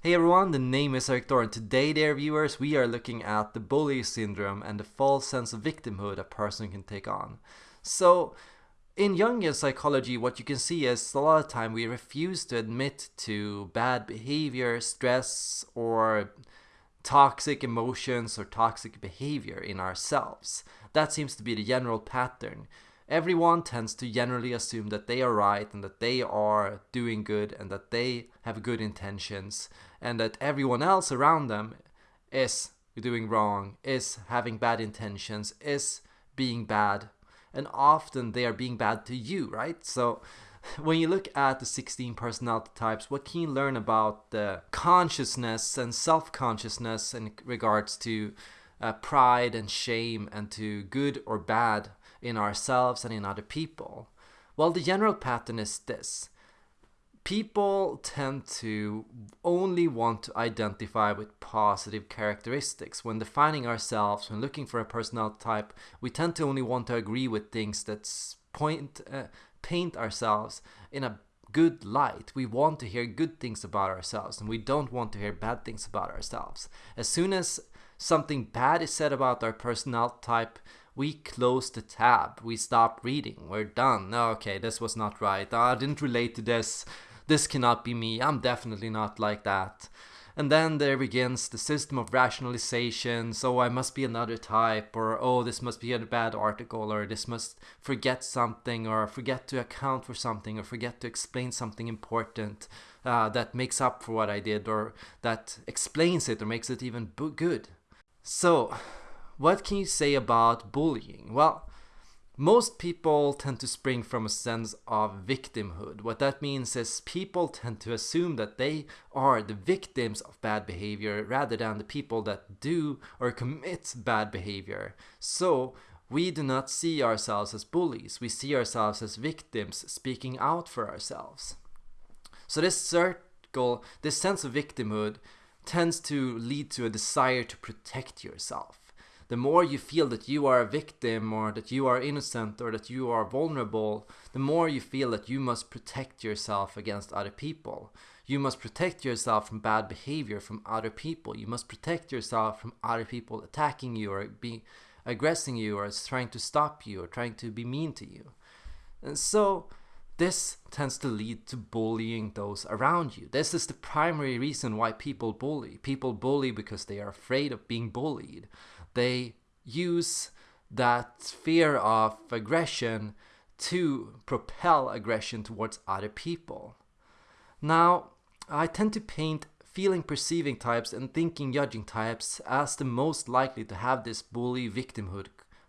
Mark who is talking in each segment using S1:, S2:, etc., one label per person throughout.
S1: Hey everyone, the name is Eric and today dear viewers we are looking at the bully syndrome and the false sense of victimhood a person can take on. So in Jungian psychology what you can see is a lot of time we refuse to admit to bad behavior, stress or toxic emotions or toxic behavior in ourselves. That seems to be the general pattern everyone tends to generally assume that they are right and that they are doing good and that they have good intentions and that everyone else around them is doing wrong, is having bad intentions, is being bad. And often they are being bad to you, right? So when you look at the 16 personality types, what can you learn about the consciousness and self-consciousness in regards to uh, pride and shame and to good or bad in ourselves and in other people? Well, the general pattern is this. People tend to only want to identify with positive characteristics. When defining ourselves, when looking for a personality type, we tend to only want to agree with things that point, uh, paint ourselves in a good light. We want to hear good things about ourselves and we don't want to hear bad things about ourselves. As soon as something bad is said about our personality type, we close the tab. We stop reading. We're done. Okay, this was not right. I didn't relate to this. This cannot be me. I'm definitely not like that. And then there begins the system of rationalization. So I must be another type, or oh, this must be a bad article, or this must forget something, or forget to account for something, or forget to explain something important uh, that makes up for what I did, or that explains it, or makes it even good. So, what can you say about bullying? Well, most people tend to spring from a sense of victimhood. What that means is people tend to assume that they are the victims of bad behavior rather than the people that do or commit bad behavior. So, we do not see ourselves as bullies, we see ourselves as victims speaking out for ourselves. So, this circle, this sense of victimhood, tends to lead to a desire to protect yourself the more you feel that you are a victim or that you are innocent or that you are vulnerable, the more you feel that you must protect yourself against other people. You must protect yourself from bad behavior from other people. You must protect yourself from other people attacking you or be aggressing you or trying to stop you or trying to be mean to you. And so this tends to lead to bullying those around you. This is the primary reason why people bully. People bully because they are afraid of being bullied they use that fear of aggression to propel aggression towards other people. Now, I tend to paint feeling perceiving types and thinking judging types as the most likely to have this bully victimhood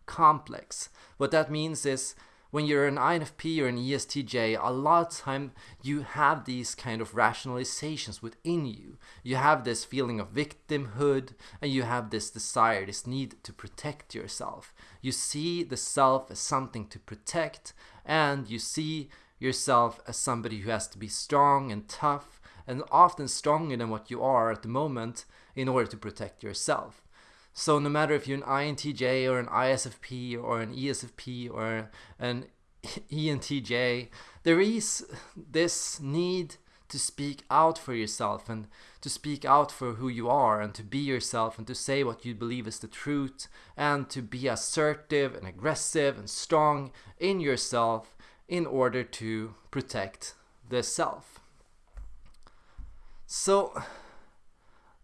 S1: complex. What that means is when you're an INFP or an ESTJ, a lot of time you have these kind of rationalizations within you. You have this feeling of victimhood and you have this desire, this need to protect yourself. You see the self as something to protect and you see yourself as somebody who has to be strong and tough and often stronger than what you are at the moment in order to protect yourself. So no matter if you're an INTJ or an ISFP or an ESFP or an ENTJ, there is this need to speak out for yourself and to speak out for who you are and to be yourself and to say what you believe is the truth and to be assertive and aggressive and strong in yourself in order to protect the self. So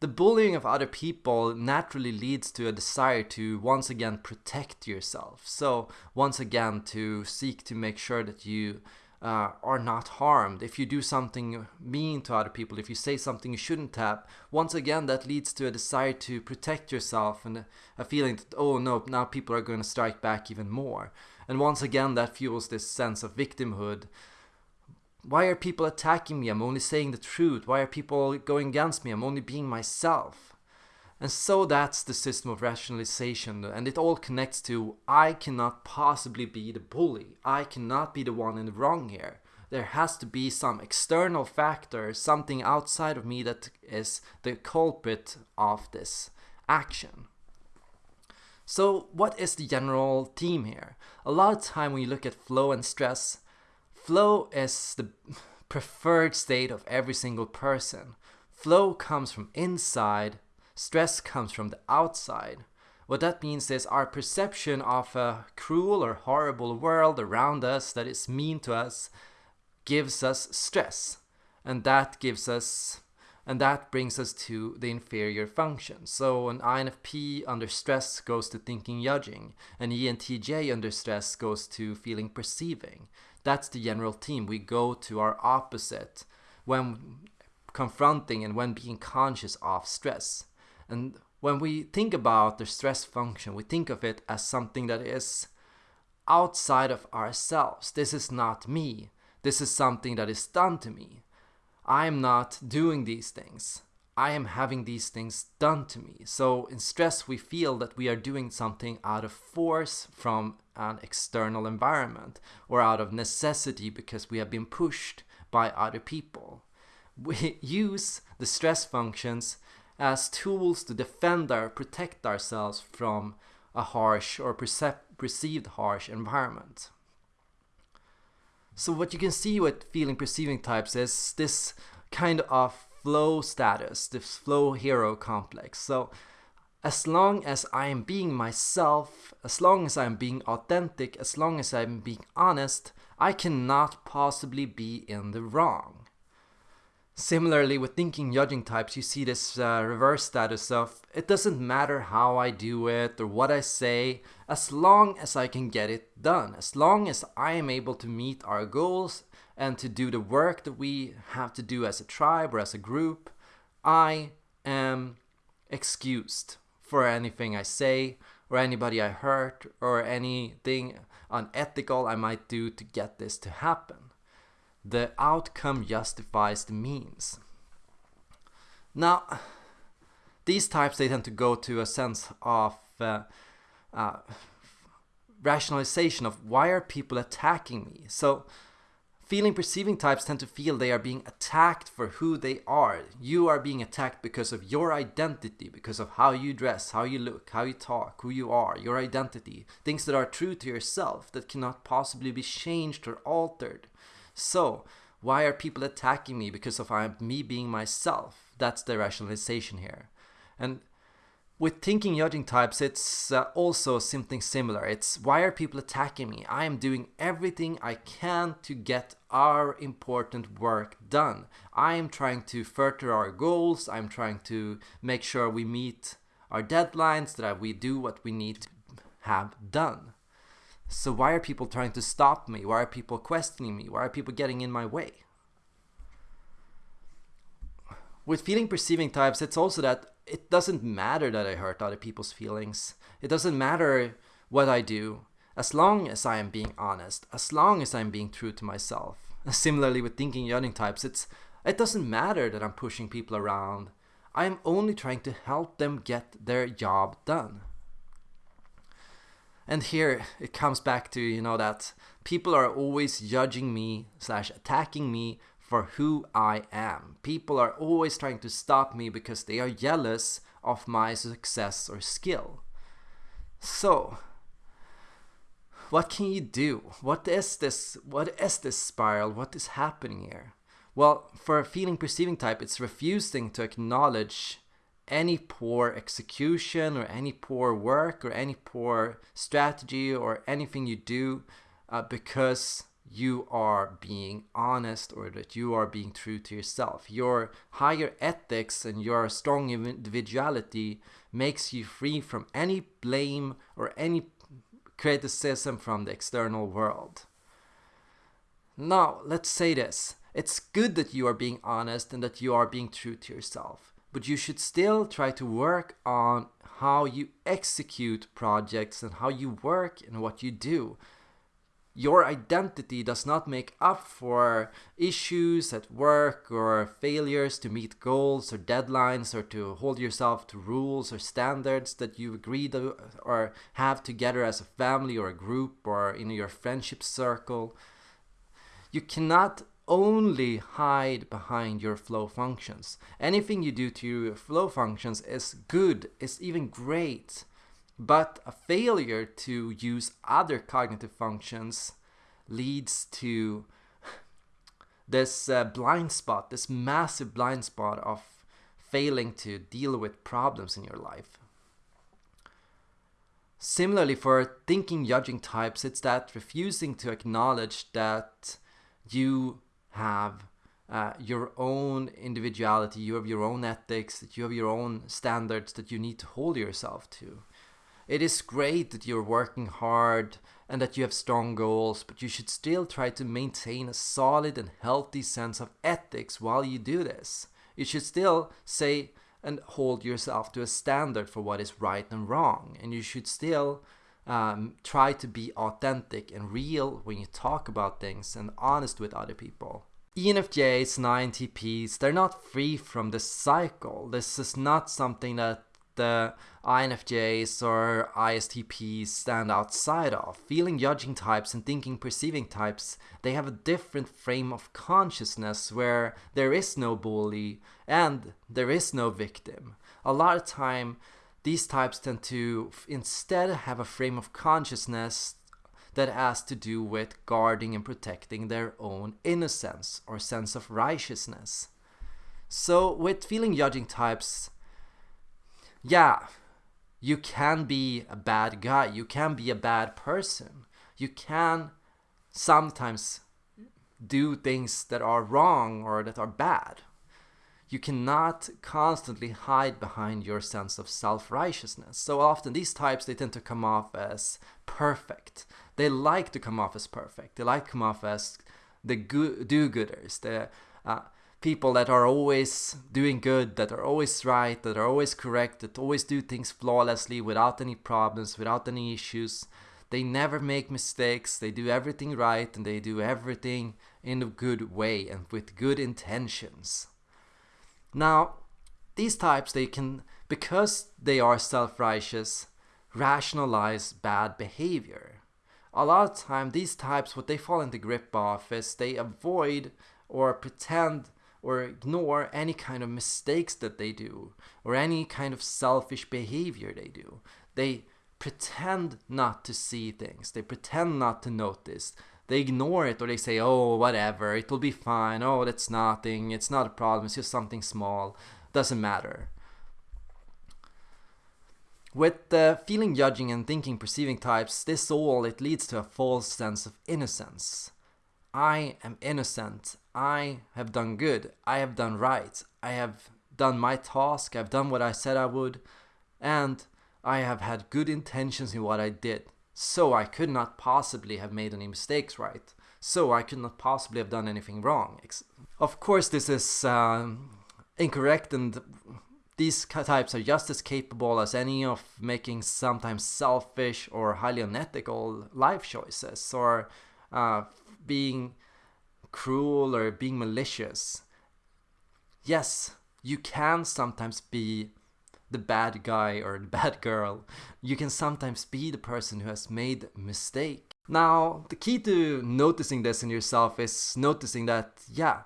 S1: the bullying of other people naturally leads to a desire to once again protect yourself. So once again to seek to make sure that you uh, are not harmed. If you do something mean to other people, if you say something you shouldn't have, once again that leads to a desire to protect yourself and a feeling that, oh no, now people are going to strike back even more. And once again that fuels this sense of victimhood why are people attacking me? I'm only saying the truth. Why are people going against me? I'm only being myself. And so that's the system of rationalization, and it all connects to I cannot possibly be the bully. I cannot be the one in the wrong here. There has to be some external factor, something outside of me that is the culprit of this action. So, what is the general theme here? A lot of time when you look at flow and stress, Flow is the preferred state of every single person. Flow comes from inside, stress comes from the outside. What that means is our perception of a cruel or horrible world around us that is mean to us gives us stress. And that gives us and that brings us to the inferior function. So an INFP under stress goes to thinking judging, an ENTJ under stress goes to feeling perceiving. That's the general theme. We go to our opposite when confronting and when being conscious of stress. And when we think about the stress function, we think of it as something that is outside of ourselves. This is not me. This is something that is done to me. I am not doing these things. I am having these things done to me. So in stress, we feel that we are doing something out of force from an external environment or out of necessity because we have been pushed by other people. We use the stress functions as tools to defend or protect ourselves from a harsh or perceived harsh environment. So what you can see with feeling perceiving types is this kind of flow status, this flow hero complex. So as long as I am being myself, as long as I'm being authentic, as long as I'm being honest, I cannot possibly be in the wrong. Similarly, with thinking judging types, you see this uh, reverse status of it doesn't matter how I do it or what I say, as long as I can get it done, as long as I am able to meet our goals and to do the work that we have to do as a tribe or as a group, I am excused for anything I say or anybody I hurt or anything unethical I might do to get this to happen the outcome justifies the means. Now, these types they tend to go to a sense of uh, uh, rationalization of why are people attacking me. So, feeling perceiving types tend to feel they are being attacked for who they are. You are being attacked because of your identity, because of how you dress, how you look, how you talk, who you are, your identity, things that are true to yourself that cannot possibly be changed or altered. So, why are people attacking me because of I'm, me being myself? That's the rationalization here. And with thinking judging types, it's uh, also something similar. It's why are people attacking me? I am doing everything I can to get our important work done. I am trying to further our goals. I'm trying to make sure we meet our deadlines, that we do what we need to have done. So why are people trying to stop me? Why are people questioning me? Why are people getting in my way? With feeling perceiving types, it's also that it doesn't matter that I hurt other people's feelings. It doesn't matter what I do, as long as I am being honest, as long as I'm being true to myself. Similarly with thinking judging types, it's it doesn't matter that I'm pushing people around. I am only trying to help them get their job done. And here it comes back to, you know, that people are always judging me slash attacking me for who I am. People are always trying to stop me because they are jealous of my success or skill. So, what can you do? What is this? What is this spiral? What is happening here? Well, for a feeling perceiving type, it's refusing to acknowledge any poor execution or any poor work or any poor strategy or anything you do uh, because you are being honest or that you are being true to yourself. Your higher ethics and your strong individuality makes you free from any blame or any criticism from the external world. Now, let's say this. It's good that you are being honest and that you are being true to yourself but you should still try to work on how you execute projects and how you work and what you do. Your identity does not make up for issues at work or failures to meet goals or deadlines or to hold yourself to rules or standards that you agree to or have together as a family or a group or in your friendship circle. You cannot only hide behind your flow functions. Anything you do to your flow functions is good, is even great. But a failure to use other cognitive functions leads to this uh, blind spot, this massive blind spot of failing to deal with problems in your life. Similarly, for thinking judging types, it's that refusing to acknowledge that you have uh, your own individuality, you have your own ethics, that you have your own standards that you need to hold yourself to. It is great that you're working hard and that you have strong goals, but you should still try to maintain a solid and healthy sense of ethics while you do this. You should still say and hold yourself to a standard for what is right and wrong, and you should still um, try to be authentic and real when you talk about things and honest with other people. ENFJs and INTPs, they're not free from this cycle. This is not something that the INFJs or ISTPs stand outside of. Feeling judging types and thinking perceiving types, they have a different frame of consciousness where there is no bully and there is no victim. A lot of time these types tend to instead have a frame of consciousness that has to do with guarding and protecting their own innocence or sense of righteousness. So with feeling judging types, yeah, you can be a bad guy, you can be a bad person, you can sometimes do things that are wrong or that are bad. You cannot constantly hide behind your sense of self-righteousness. So often these types, they tend to come off as perfect. They like to come off as perfect. They like to come off as the do-gooders, the uh, people that are always doing good, that are always right, that are always correct, that always do things flawlessly without any problems, without any issues. They never make mistakes, they do everything right, and they do everything in a good way and with good intentions. Now, these types, they can, because they are self-righteous, rationalize bad behavior. A lot of time, these types, what they fall into grip of is they avoid or pretend or ignore any kind of mistakes that they do or any kind of selfish behavior they do. They pretend not to see things. They pretend not to notice they ignore it or they say, oh, whatever, it will be fine. Oh, that's nothing. It's not a problem. It's just something small. Doesn't matter. With the feeling, judging, and thinking, perceiving types, this all it leads to a false sense of innocence. I am innocent. I have done good. I have done right. I have done my task. I've done what I said I would. And I have had good intentions in what I did. So I could not possibly have made any mistakes right. So I could not possibly have done anything wrong. Of course this is um, incorrect and these types are just as capable as any of making sometimes selfish or highly unethical life choices or uh, being cruel or being malicious. Yes, you can sometimes be the bad guy or the bad girl. You can sometimes be the person who has made a mistake. Now, the key to noticing this in yourself is noticing that, yeah,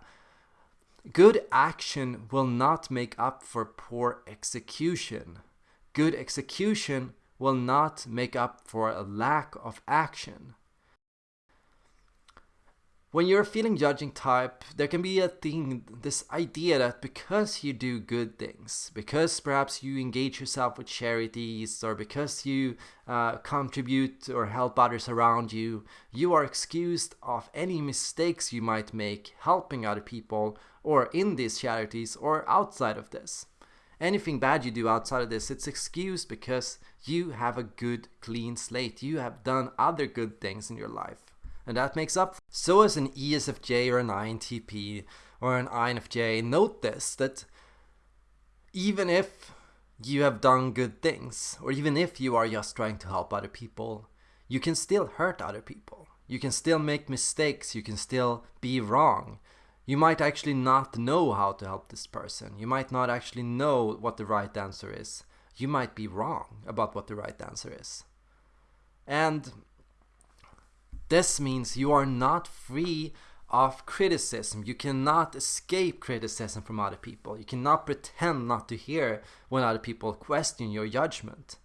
S1: good action will not make up for poor execution. Good execution will not make up for a lack of action. When you're a feeling judging type, there can be a thing, this idea that because you do good things, because perhaps you engage yourself with charities, or because you uh, contribute or help others around you, you are excused of any mistakes you might make helping other people, or in these charities, or outside of this. Anything bad you do outside of this, it's excused because you have a good, clean slate. You have done other good things in your life and that makes up. So as an ESFJ or an INTP or an INFJ, note this, that even if you have done good things, or even if you are just trying to help other people, you can still hurt other people. You can still make mistakes, you can still be wrong. You might actually not know how to help this person. You might not actually know what the right answer is. You might be wrong about what the right answer is. And this means you are not free of criticism. You cannot escape criticism from other people. You cannot pretend not to hear when other people question your judgment.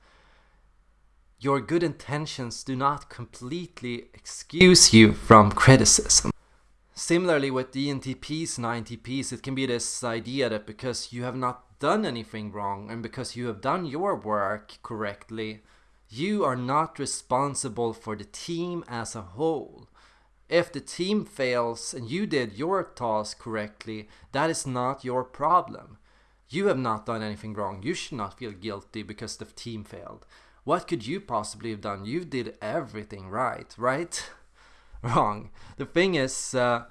S1: Your good intentions do not completely excuse you from criticism. Similarly with ENTPs and INTPs, it can be this idea that because you have not done anything wrong and because you have done your work correctly, you are not responsible for the team as a whole. If the team fails and you did your task correctly, that is not your problem. You have not done anything wrong. You should not feel guilty because the team failed. What could you possibly have done? You did everything right, right? wrong. The thing is, uh,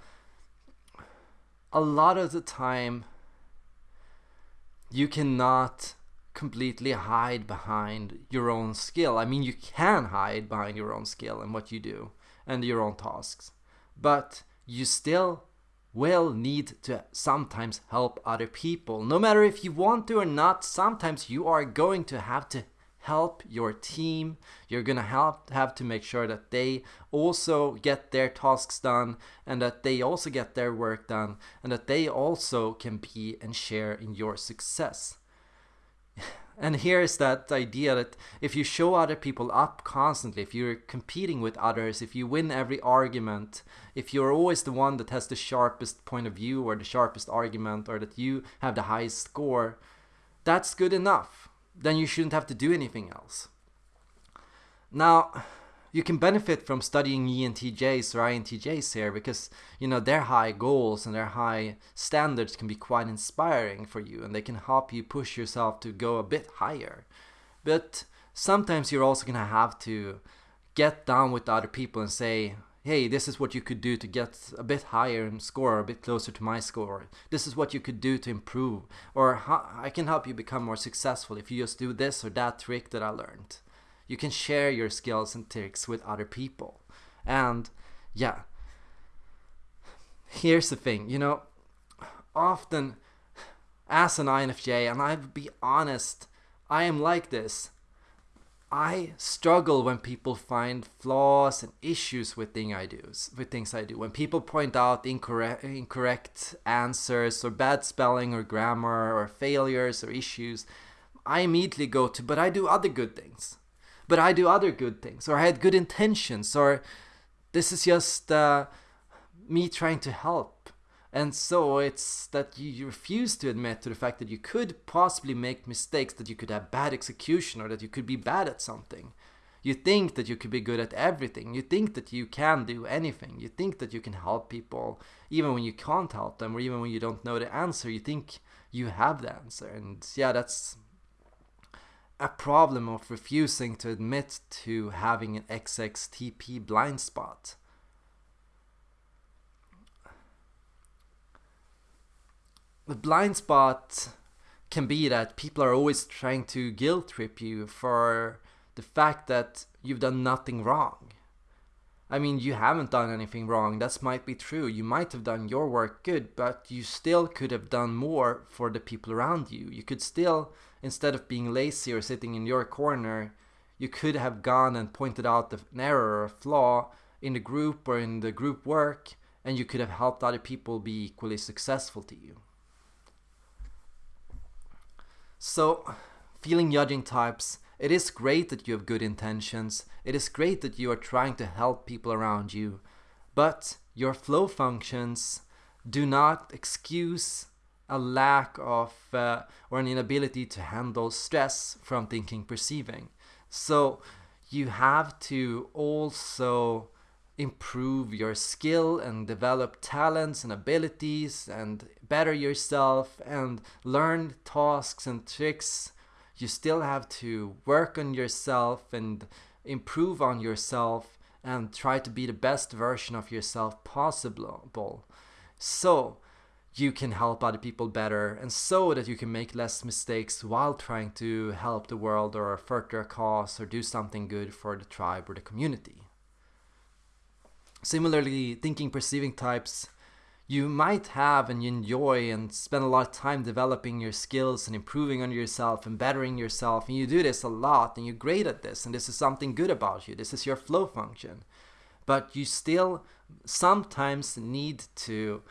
S1: a lot of the time, you cannot completely hide behind your own skill. I mean, you can hide behind your own skill and what you do and your own tasks, but you still will need to sometimes help other people. No matter if you want to or not, sometimes you are going to have to help your team. You're going to help have to make sure that they also get their tasks done and that they also get their work done and that they also can be and share in your success. And here's that idea that if you show other people up constantly, if you're competing with others, if you win every argument, if you're always the one that has the sharpest point of view or the sharpest argument or that you have the highest score, that's good enough. Then you shouldn't have to do anything else. Now, you can benefit from studying ENTJs or INTJs here because you know their high goals and their high standards can be quite inspiring for you and they can help you push yourself to go a bit higher. But sometimes you're also going to have to get down with other people and say, hey, this is what you could do to get a bit higher and score, a bit closer to my score. This is what you could do to improve. Or I can help you become more successful if you just do this or that trick that I learned. You can share your skills and tricks with other people. And yeah, here's the thing, you know, often as an INFJ, and I'll be honest, I am like this. I struggle when people find flaws and issues with things I do. With things I do, when people point out incorrect, incorrect answers or bad spelling or grammar or failures or issues, I immediately go to, but I do other good things but I do other good things, or I had good intentions, or this is just uh, me trying to help. And so it's that you refuse to admit to the fact that you could possibly make mistakes, that you could have bad execution, or that you could be bad at something. You think that you could be good at everything. You think that you can do anything. You think that you can help people even when you can't help them, or even when you don't know the answer. You think you have the answer. And yeah, that's a problem of refusing to admit to having an XXTP blind spot. The blind spot can be that people are always trying to guilt trip you for the fact that you've done nothing wrong. I mean, you haven't done anything wrong. That might be true. You might have done your work good, but you still could have done more for the people around you. You could still instead of being lazy or sitting in your corner, you could have gone and pointed out an error or a flaw in the group or in the group work, and you could have helped other people be equally successful to you. So, feeling judging types, it is great that you have good intentions, it is great that you are trying to help people around you, but your flow functions do not excuse a lack of uh, or an inability to handle stress from thinking perceiving. So you have to also improve your skill and develop talents and abilities and better yourself and learn tasks and tricks you still have to work on yourself and improve on yourself and try to be the best version of yourself possible so you can help other people better and so that you can make less mistakes while trying to help the world or further a cause or do something good for the tribe or the community. Similarly, thinking perceiving types, you might have and enjoy and spend a lot of time developing your skills and improving on yourself and bettering yourself and you do this a lot and you're great at this and this is something good about you. This is your flow function. But you still sometimes need to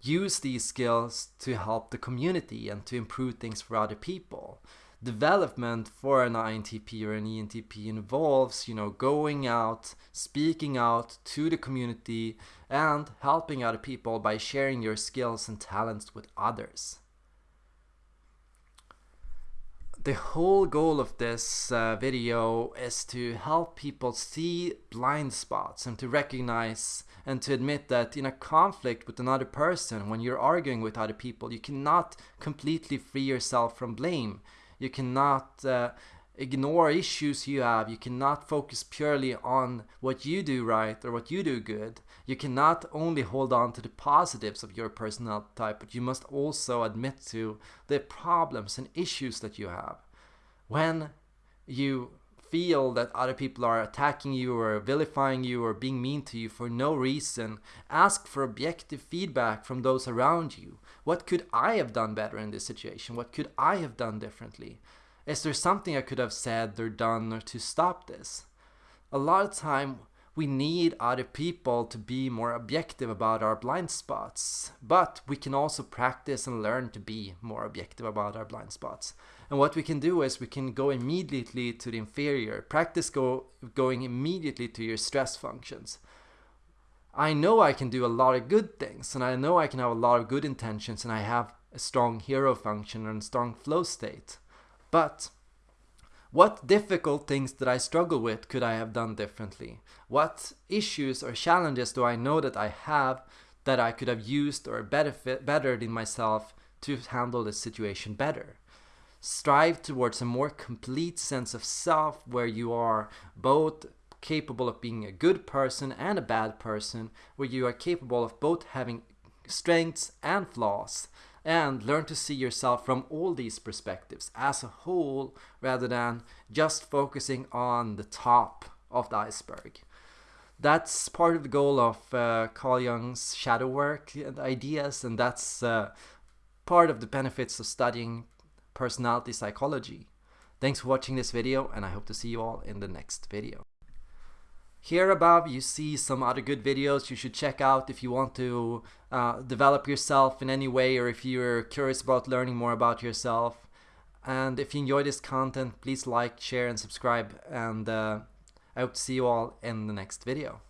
S1: use these skills to help the community and to improve things for other people. Development for an INTP or an ENTP involves, you know, going out, speaking out to the community and helping other people by sharing your skills and talents with others. the whole goal of this uh, video is to help people see blind spots and to recognize and to admit that in a conflict with another person, when you're arguing with other people, you cannot completely free yourself from blame. You cannot uh, ignore issues you have. You cannot focus purely on what you do right or what you do good. You cannot only hold on to the positives of your personality type, but you must also admit to the problems and issues that you have. When you feel that other people are attacking you or vilifying you or being mean to you for no reason, ask for objective feedback from those around you. What could I have done better in this situation? What could I have done differently? Is there something I could have said or done to stop this? A lot of time we need other people to be more objective about our blind spots, but we can also practice and learn to be more objective about our blind spots. And what we can do is we can go immediately to the inferior, practice go, going immediately to your stress functions. I know I can do a lot of good things and I know I can have a lot of good intentions and I have a strong hero function and strong flow state. But what difficult things that I struggle with could I have done differently? What issues or challenges do I know that I have that I could have used or benefit, bettered in myself to handle the situation better? Strive towards a more complete sense of self where you are both capable of being a good person and a bad person, where you are capable of both having strengths and flaws, and learn to see yourself from all these perspectives as a whole rather than just focusing on the top of the iceberg. That's part of the goal of uh, Carl Jung's shadow work and ideas, and that's uh, part of the benefits of studying personality psychology. Thanks for watching this video, and I hope to see you all in the next video. Here above you see some other good videos you should check out if you want to uh, develop yourself in any way or if you're curious about learning more about yourself. And if you enjoy this content, please like, share and subscribe and uh, I hope to see you all in the next video.